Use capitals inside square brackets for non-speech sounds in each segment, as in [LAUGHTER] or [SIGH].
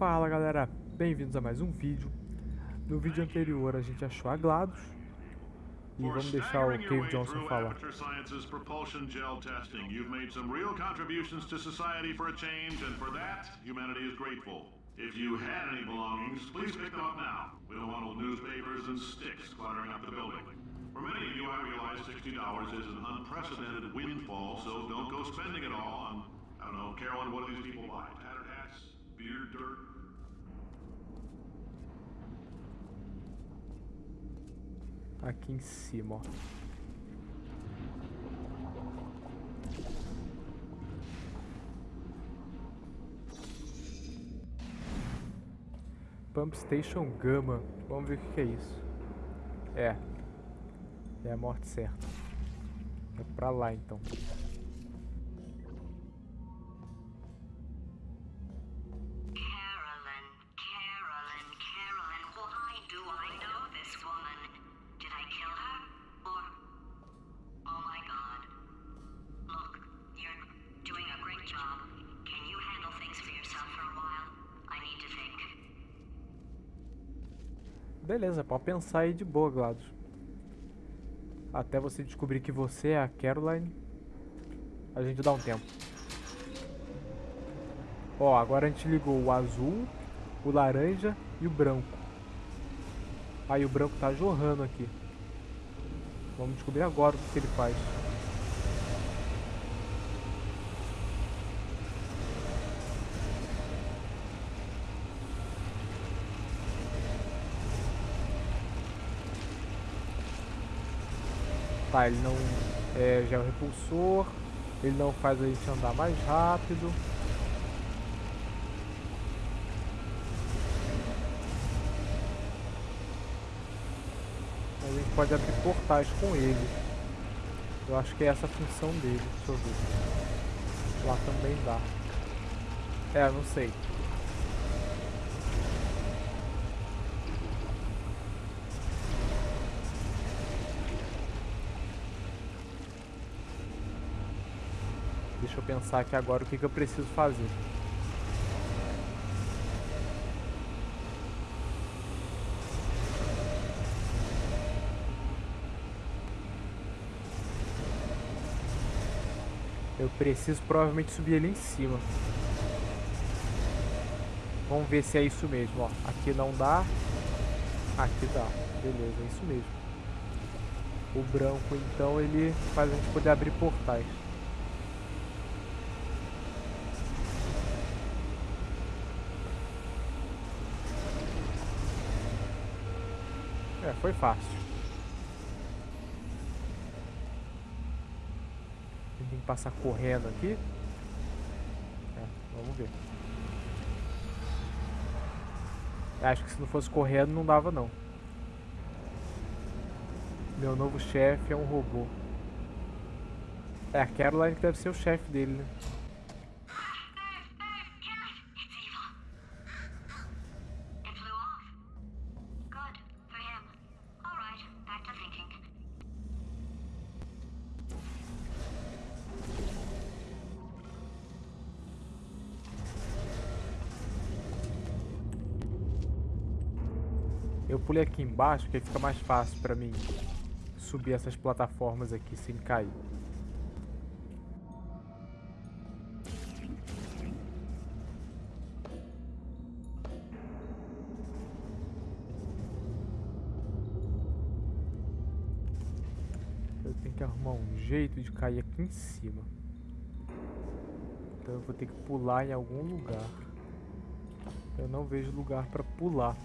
Fala galera, bem-vindos a mais um vídeo. No vídeo anterior a gente achou a GLaDOS e vamos deixar o Cave Johnson falar. propulsion gel testing. You've made some real contributions to society for a change, and for that, humanity is grateful. If you had any belongings, please pick them up now. We don't want old newspapers and sticks cluttering up the building. For many of you, I realize $60 is an unprecedented windfall, so don't go spending it all on, I don't know, Carolyn, what do these people buy? Tattered hats? Beer, dirt? Aqui em cima, ó. Pump Station Gama. Vamos ver o que é isso. É. É a morte certa. É pra lá então. Beleza, pode pensar aí de boa, Glados. Até você descobrir que você é a Caroline, a gente dá um tempo. Ó, agora a gente ligou o azul, o laranja e o branco. Aí o branco tá jorrando aqui. Vamos descobrir agora o que, que ele faz. Tá, ele não é gel repulsor, ele não faz a gente andar mais rápido. A gente pode abrir portais com ele. Eu acho que é essa a função dele, deixa eu ver. Lá também dá. É, não sei. Deixa eu pensar aqui agora o que, que eu preciso fazer. Eu preciso provavelmente subir ele em cima. Vamos ver se é isso mesmo, ó. Aqui não dá. Aqui dá. Beleza, é isso mesmo. O branco, então, ele faz a gente poder abrir portais. Foi fácil. Tem que passar correndo aqui. É, vamos ver. Acho que se não fosse correndo não dava não. Meu novo chefe é um robô. É, a Caroline que deve ser o chefe dele, né? Pulei aqui embaixo que aí fica mais fácil pra mim subir essas plataformas aqui sem cair. Eu tenho que arrumar um jeito de cair aqui em cima. Então eu vou ter que pular em algum lugar. Eu não vejo lugar pra pular.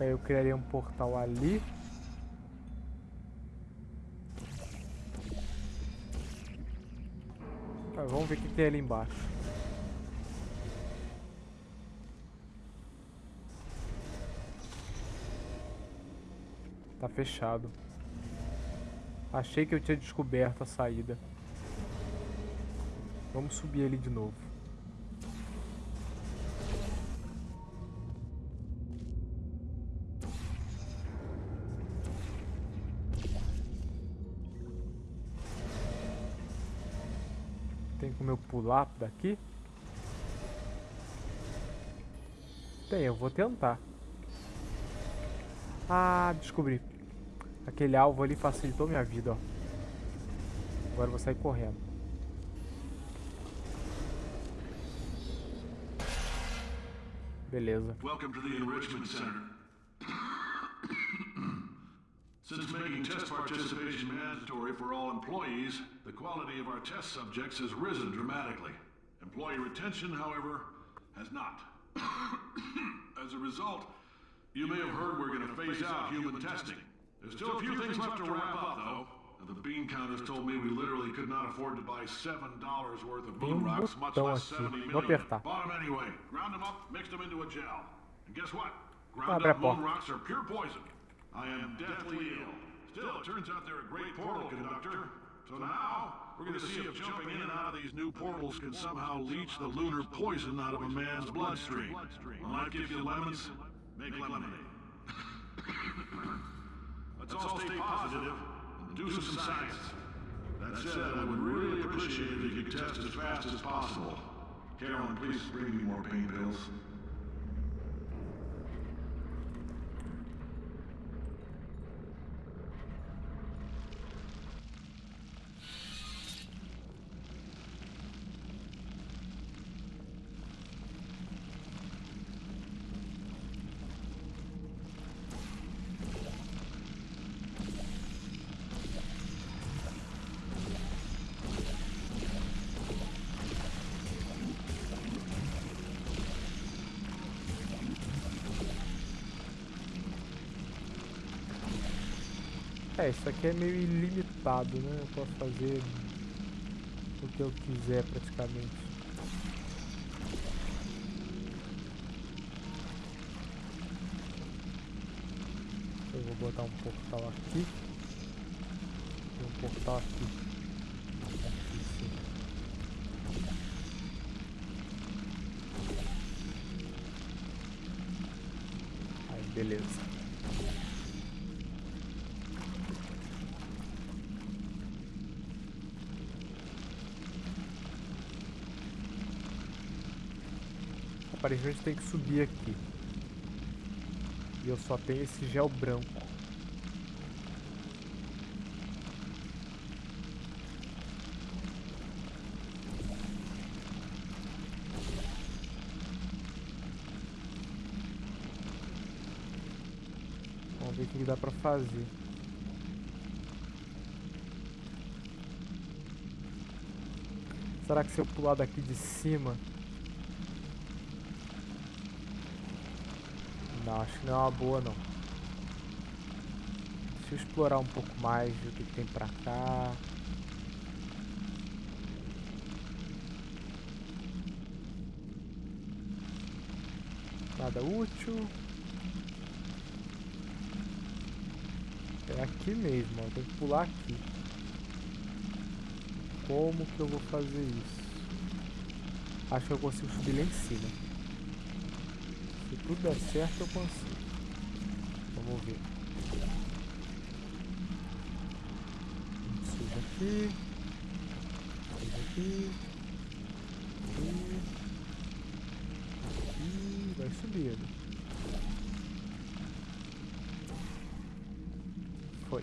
Aí eu criaria um portal ali. Ah, vamos ver o que tem ali embaixo. Tá fechado. Achei que eu tinha descoberto a saída. Vamos subir ali de novo. Tem como eu pular daqui? Tem, eu vou tentar. Ah, descobri. Aquele alvo ali facilitou minha vida, ó. Agora eu vou sair correndo. Beleza. Welcome to the Enrichment Center. Since making test participation mandatory for all employees, the quality of our test subjects has risen dramatically. Employee retention, however, has not. [COUGHS] As a result, you may have heard we're going to phase out human testing. There's still a few things left to wrap up, though. And the bean counters told me we literally could not afford to buy seven dollars worth of moon rocks, much less seventy million. Bought 'em anyway. Ground them up, mixed them into a gel. And guess what? Ground up moon rocks are pure poison. I am deathly ill. Still, it turns out they're a great portal conductor. So now, we're going to see if jumping in and out of these new portals can somehow leach the lunar poison out of a man's bloodstream. When life gives you lemons, make lemonade. [LAUGHS] Let's all stay positive and do some science. That said, I would really appreciate it if you could test as fast as possible. Carolyn, please bring me more pain pills. É, isso aqui é meio ilimitado, né? Eu posso fazer o que eu quiser praticamente. Eu vou botar um portal aqui. E um portal aqui. Aí, beleza. Aparentemente tem que subir aqui. E eu só tenho esse gel branco. Vamos ver o que dá pra fazer. Será que se eu pular daqui de cima... Não, acho que não é uma boa não. Deixa eu explorar um pouco mais, o que, que tem pra cá. Nada útil. É aqui mesmo, ó. Tem que pular aqui. Como que eu vou fazer isso? Acho que eu consigo subir lá em cima. Tudo der certo, eu consigo. Vamos ver. Suja aqui. Suja aqui. Aqui. Aqui. Vai subindo. Foi.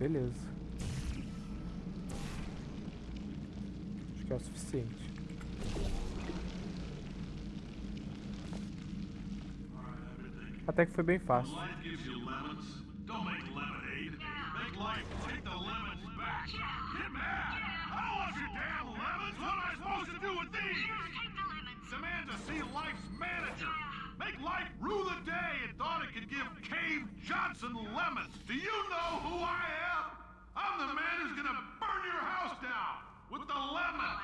Beleza. Que é o suficiente. Até que foi bem fácil. Life gives you lemons. Don't make lemonade. Make life take the lemons back. Get mad. I don't want your damn lemons. What am I supposed to do with these? Take the lemons. Demand to see life's manager. Make life rue the day and thought it could give Cave Johnson lemons. Do you know who I am? I'm the man who's gonna burn your house down lemons.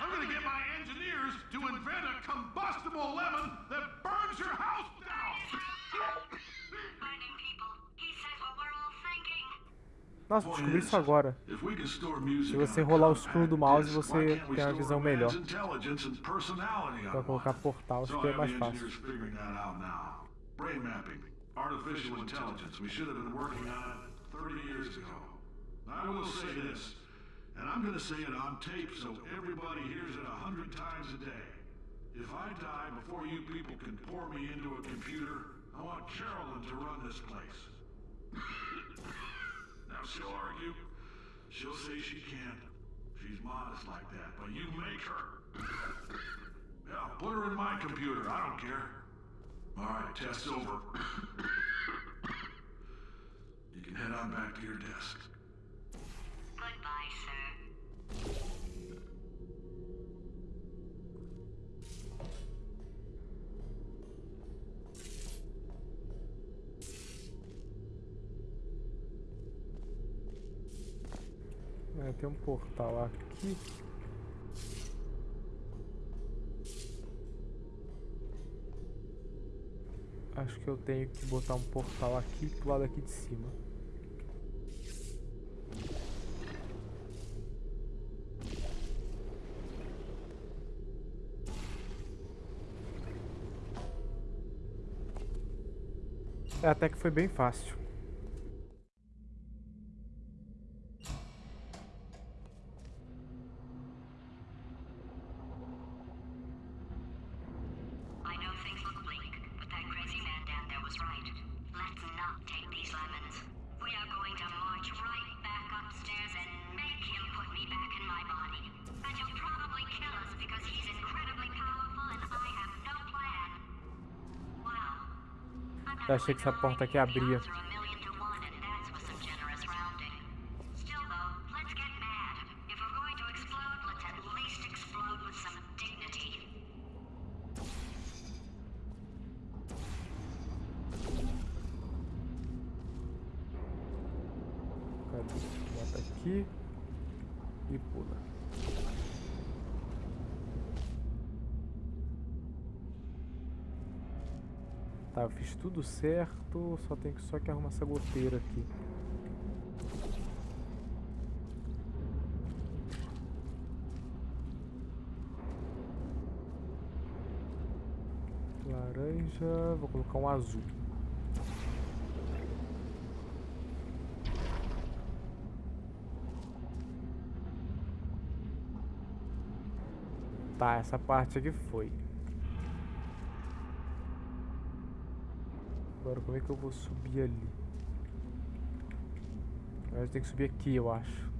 I'm gonna get my engineers to invent a combustible lemon that burns your house down. Nossa, descobri isso agora. Se você rolar o scroll do mouse, você tem uma visão melhor. Pra colocar portal, acho que é mais fácil. Brain mapping, artificial intelligence. We should have been working on it 30 years ago. I will say this. And I'm gonna say it on tape so everybody hears it a hundred times a day. If I die before you people can pour me into a computer, I want Carolyn to run this place. now she'll argue. She'll say she can't. She's modest like that, but you make her. yeah, put her in my computer. I don't care. All right, test's over. you can head on back to your desk. Goodbye, sir. Tem um portal aqui. Acho que eu tenho que botar um portal aqui pro lado aqui de cima. É, até que foi bem fácil. Eu achei que essa porta aqui abria. Aqui e pula. Tá, eu fiz tudo certo, só tenho que só que arrumar essa goteira aqui. Laranja, vou colocar um azul. Tá, essa parte aqui foi. Agora como é que eu vou subir ali? Agora tem que subir aqui, eu acho.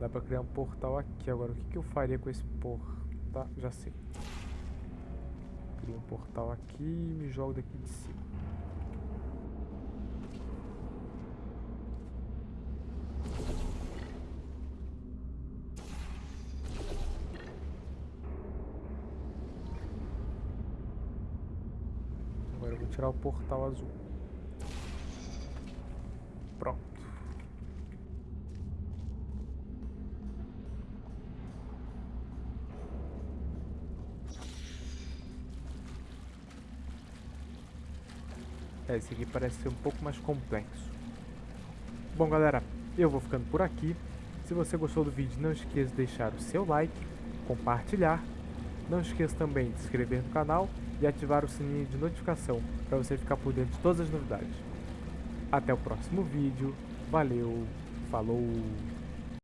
Dá pra criar um portal aqui agora. O que, que eu faria com esse portal? Já sei. Crio um portal aqui e me jogo daqui de cima. Agora eu vou tirar o portal azul. É, esse aqui parece ser um pouco mais complexo. Bom, galera, eu vou ficando por aqui. Se você gostou do vídeo, não esqueça de deixar o seu like, compartilhar. Não esqueça também de se inscrever no canal e ativar o sininho de notificação para você ficar por dentro de todas as novidades. Até o próximo vídeo. Valeu, falou!